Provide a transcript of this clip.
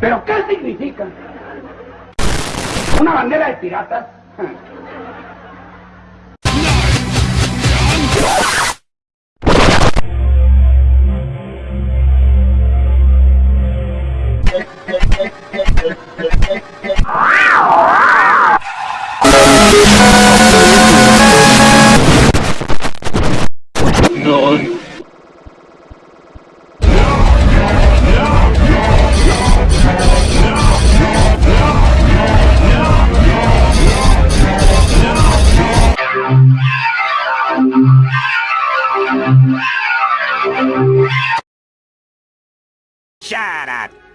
¿Pero qué significa? ¿Una bandera de piratas? Shut up!